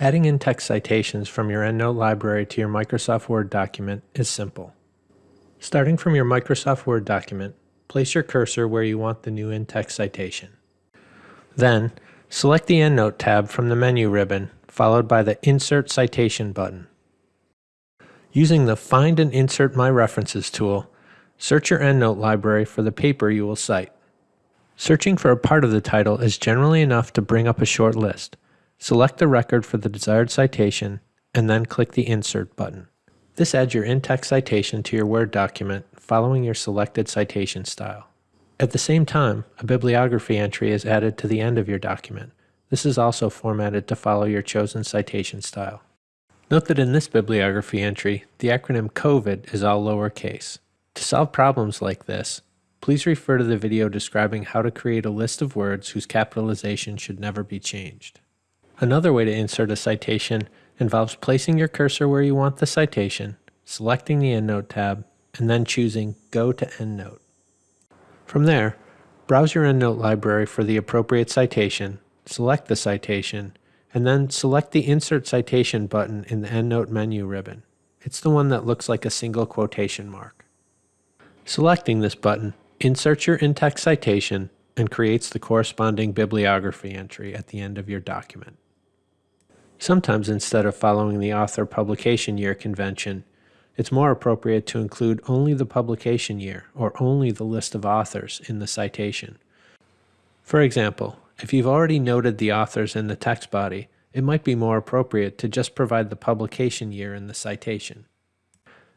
Adding in-text citations from your EndNote library to your Microsoft Word document is simple. Starting from your Microsoft Word document, place your cursor where you want the new in-text citation. Then, select the EndNote tab from the menu ribbon, followed by the Insert Citation button. Using the Find and Insert My References tool, search your EndNote library for the paper you will cite. Searching for a part of the title is generally enough to bring up a short list. Select the record for the desired citation, and then click the Insert button. This adds your in-text citation to your Word document following your selected citation style. At the same time, a bibliography entry is added to the end of your document. This is also formatted to follow your chosen citation style. Note that in this bibliography entry, the acronym COVID is all lowercase. To solve problems like this, please refer to the video describing how to create a list of words whose capitalization should never be changed. Another way to insert a citation involves placing your cursor where you want the citation, selecting the EndNote tab, and then choosing Go to EndNote. From there, browse your EndNote library for the appropriate citation, select the citation, and then select the Insert Citation button in the EndNote menu ribbon. It's the one that looks like a single quotation mark. Selecting this button inserts your in-text citation and creates the corresponding bibliography entry at the end of your document. Sometimes instead of following the author publication year convention, it's more appropriate to include only the publication year or only the list of authors in the citation. For example, if you've already noted the authors in the text body, it might be more appropriate to just provide the publication year in the citation.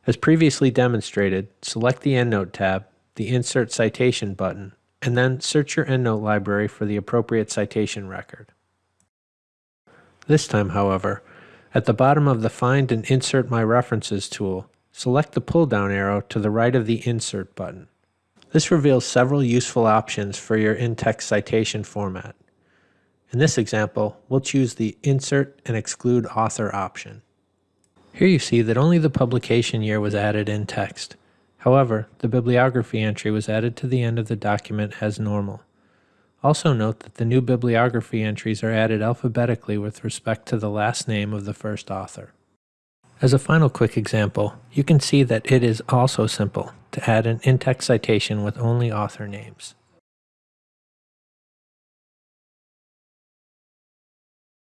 As previously demonstrated, select the EndNote tab, the Insert Citation button, and then search your EndNote library for the appropriate citation record. This time, however, at the bottom of the Find and Insert My References tool, select the pull-down arrow to the right of the Insert button. This reveals several useful options for your in-text citation format. In this example, we'll choose the Insert and Exclude Author option. Here you see that only the publication year was added in text. However, the bibliography entry was added to the end of the document as normal. Also note that the new bibliography entries are added alphabetically with respect to the last name of the first author. As a final quick example, you can see that it is also simple to add an in-text citation with only author names.